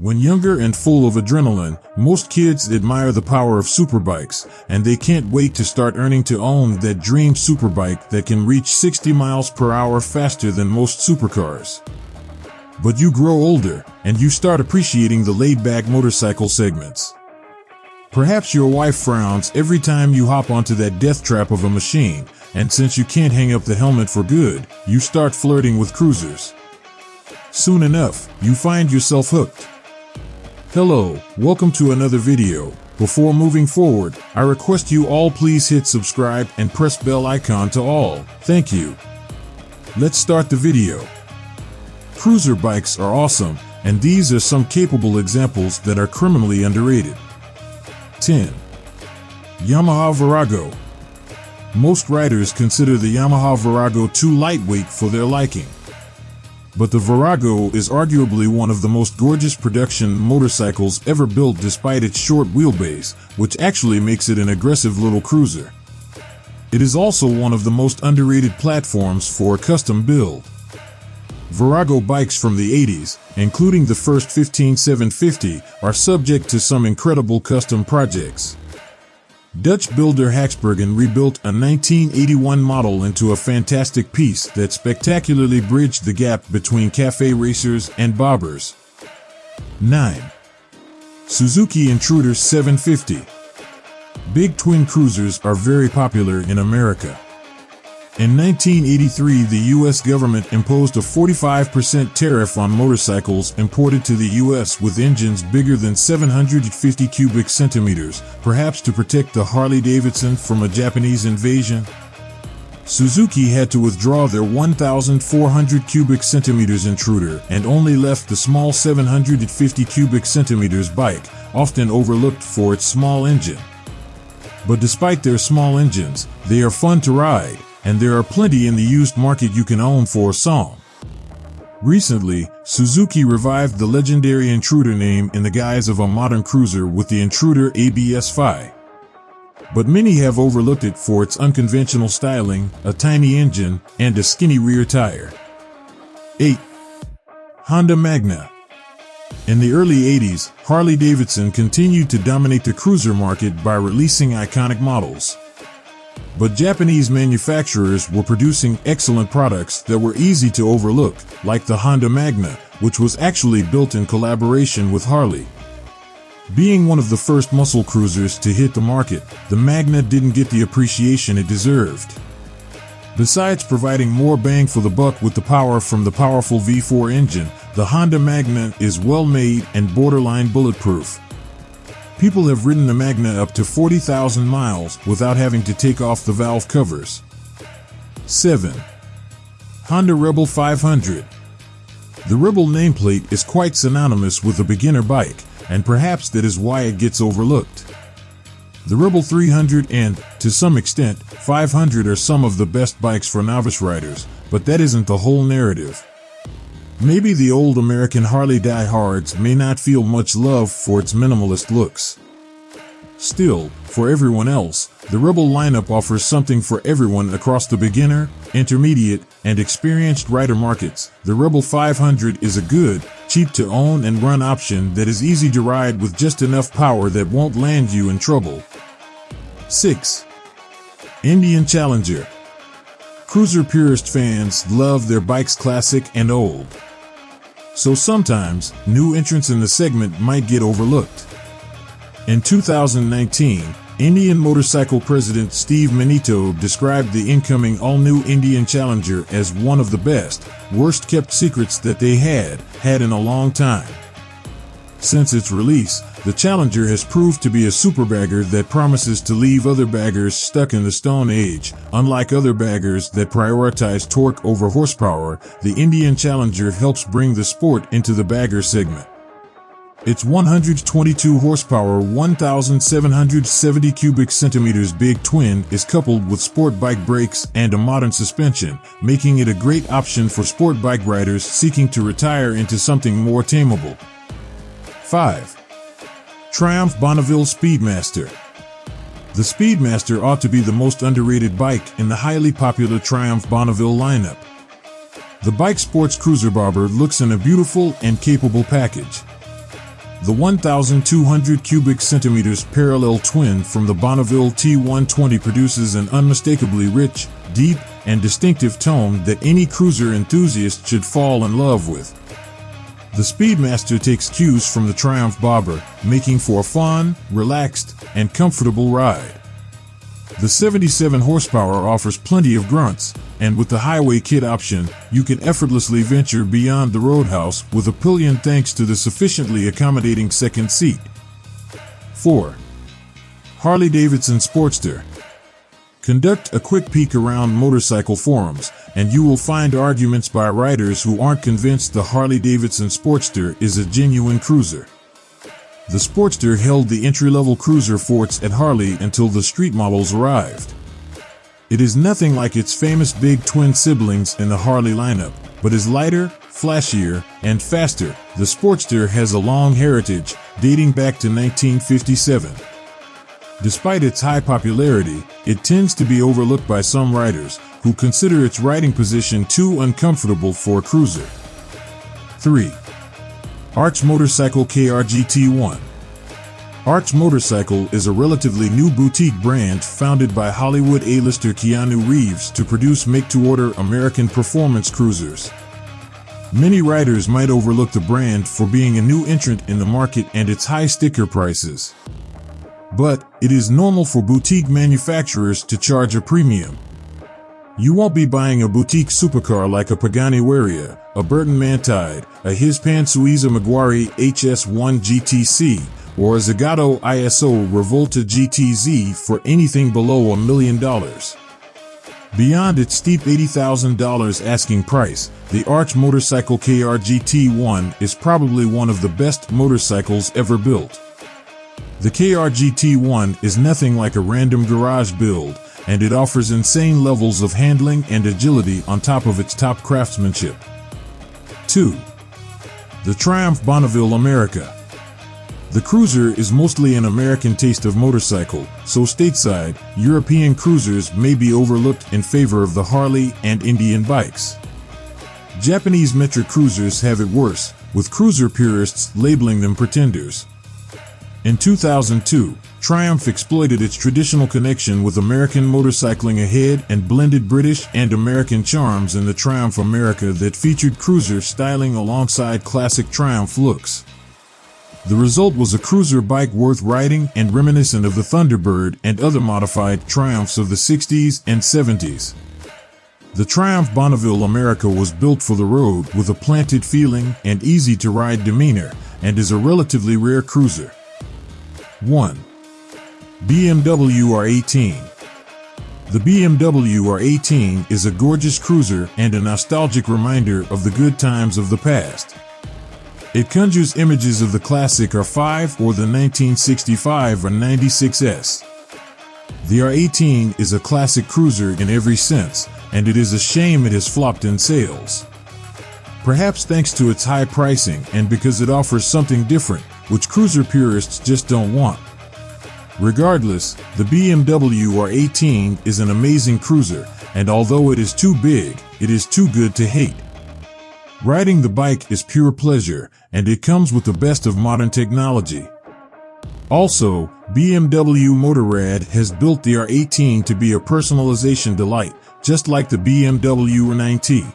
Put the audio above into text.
When younger and full of adrenaline, most kids admire the power of superbikes, and they can't wait to start earning to own that dream superbike that can reach 60 miles per hour faster than most supercars. But you grow older, and you start appreciating the laid-back motorcycle segments. Perhaps your wife frowns every time you hop onto that death trap of a machine, and since you can't hang up the helmet for good, you start flirting with cruisers. Soon enough, you find yourself hooked. Hello, welcome to another video. Before moving forward, I request you all please hit subscribe and press bell icon to all. Thank you. Let's start the video. Cruiser bikes are awesome, and these are some capable examples that are criminally underrated. 10. Yamaha Virago. Most riders consider the Yamaha Virago too lightweight for their liking. But the Virago is arguably one of the most gorgeous production motorcycles ever built despite its short wheelbase, which actually makes it an aggressive little cruiser. It is also one of the most underrated platforms for a custom build. Virago bikes from the 80s, including the first 15750, are subject to some incredible custom projects. Dutch builder Haxbergen rebuilt a 1981 model into a fantastic piece that spectacularly bridged the gap between cafe racers and bobbers. 9. Suzuki Intruder 750 Big twin cruisers are very popular in America. In 1983, the U.S. government imposed a 45% tariff on motorcycles imported to the U.S. with engines bigger than 750 cubic centimeters, perhaps to protect the Harley-Davidson from a Japanese invasion. Suzuki had to withdraw their 1,400 cubic centimeters intruder and only left the small 750 cubic centimeters bike, often overlooked for its small engine. But despite their small engines, they are fun to ride, and there are plenty in the used market you can own for a song. Recently, Suzuki revived the legendary Intruder name in the guise of a modern cruiser with the Intruder ABS-5. But many have overlooked it for its unconventional styling, a tiny engine, and a skinny rear tire. 8. Honda Magna In the early 80s, Harley-Davidson continued to dominate the cruiser market by releasing iconic models. But Japanese manufacturers were producing excellent products that were easy to overlook, like the Honda Magna, which was actually built in collaboration with Harley. Being one of the first muscle cruisers to hit the market, the Magna didn't get the appreciation it deserved. Besides providing more bang for the buck with the power from the powerful V4 engine, the Honda Magna is well made and borderline bulletproof. People have ridden the Magna up to 40,000 miles without having to take off the valve covers. 7. Honda Rebel 500 The Rebel nameplate is quite synonymous with a beginner bike, and perhaps that is why it gets overlooked. The Rebel 300 and, to some extent, 500 are some of the best bikes for novice riders, but that isn't the whole narrative. Maybe the old American Harley diehards may not feel much love for its minimalist looks. Still, for everyone else, the Rebel lineup offers something for everyone across the beginner, intermediate, and experienced rider markets. The Rebel 500 is a good, cheap to own and run option that is easy to ride with just enough power that won't land you in trouble. 6. Indian Challenger Cruiser purist fans love their bikes classic and old so sometimes new entrants in the segment might get overlooked. In 2019, Indian motorcycle president Steve Menneto described the incoming all-new Indian Challenger as one of the best, worst-kept secrets that they had had in a long time. Since its release, the Challenger has proved to be a super bagger that promises to leave other baggers stuck in the Stone Age. Unlike other baggers that prioritize torque over horsepower, the Indian Challenger helps bring the sport into the bagger segment. Its 122 horsepower, 1,770 cubic centimeters big twin is coupled with sport bike brakes and a modern suspension, making it a great option for sport bike riders seeking to retire into something more tameable. 5. Triumph Bonneville Speedmaster The Speedmaster ought to be the most underrated bike in the highly popular Triumph Bonneville lineup. The bike sports cruiser bobber looks in a beautiful and capable package. the 1,200 cubic centimeters parallel twin from the Bonneville T120 produces an unmistakably rich, deep, and distinctive tone that any cruiser enthusiast should fall in love with. The Speedmaster takes cues from the Triumph Bobber, making for a fun, relaxed, and comfortable ride. The 77 horsepower offers plenty of grunts, and with the Highway Kit option, you can effortlessly venture beyond the roadhouse with a pillion thanks to the sufficiently accommodating second seat. 4. Harley-Davidson Sportster Conduct a quick peek around motorcycle forums, and you will find arguments by riders who aren't convinced the Harley-Davidson Sportster is a genuine cruiser. The Sportster held the entry-level cruiser forts at Harley until the street models arrived. It is nothing like its famous big twin siblings in the Harley lineup, but is lighter, flashier, and faster. The Sportster has a long heritage, dating back to 1957. Despite its high popularity, it tends to be overlooked by some riders, who consider its riding position too uncomfortable for a cruiser. 3. Arch Motorcycle KRGT1 Arch Motorcycle is a relatively new boutique brand founded by Hollywood A-lister Keanu Reeves to produce make-to-order American performance cruisers. Many riders might overlook the brand for being a new entrant in the market and its high sticker prices. But it is normal for boutique manufacturers to charge a premium. You won't be buying a boutique supercar like a Pagani Huayra, a Bertone Mantide, a Hispano Suiza Maguari HS1 GTC, or a Zagato ISO Rivolta GTZ for anything below a million dollars. Beyond its steep $80,000 asking price, the Arch Motorcycle KR GT1 is probably one of the best motorcycles ever built. The KR GT1 is nothing like a random garage build, and it offers insane levels of handling and agility on top of its top craftsmanship. 2. The Triumph Bonneville America. The Cruiser is mostly an American taste of motorcycle, so stateside, European cruisers may be overlooked in favor of the Harley and Indian bikes. Japanese metric cruisers have it worse, with cruiser purists labeling them pretenders. In 2002, Triumph exploited its traditional connection with American motorcycling ahead and blended British and American charms in the Triumph America that featured cruiser styling alongside classic Triumph looks. The result was a cruiser bike worth riding and reminiscent of the Thunderbird and other modified Triumphs of the 60s and 70s. The Triumph Bonneville America was built for the road with a planted feeling and easy to ride demeanor and is a relatively rare cruiser. 1. BMW R18 The BMW R18 is a gorgeous cruiser and a nostalgic reminder of the good times of the past. It conjures images of the classic R5 or the 1965 or 96S. The R18 is a classic cruiser in every sense, and it is a shame it has flopped in sales. Perhaps thanks to its high pricing and because it offers something different, which cruiser purists just don't want. Regardless, the BMW R18 is an amazing cruiser, and although it is too big, it is too good to hate. Riding the bike is pure pleasure, and it comes with the best of modern technology. Also, BMW Motorrad has built the R18 to be a personalization delight, just like the BMW R9T.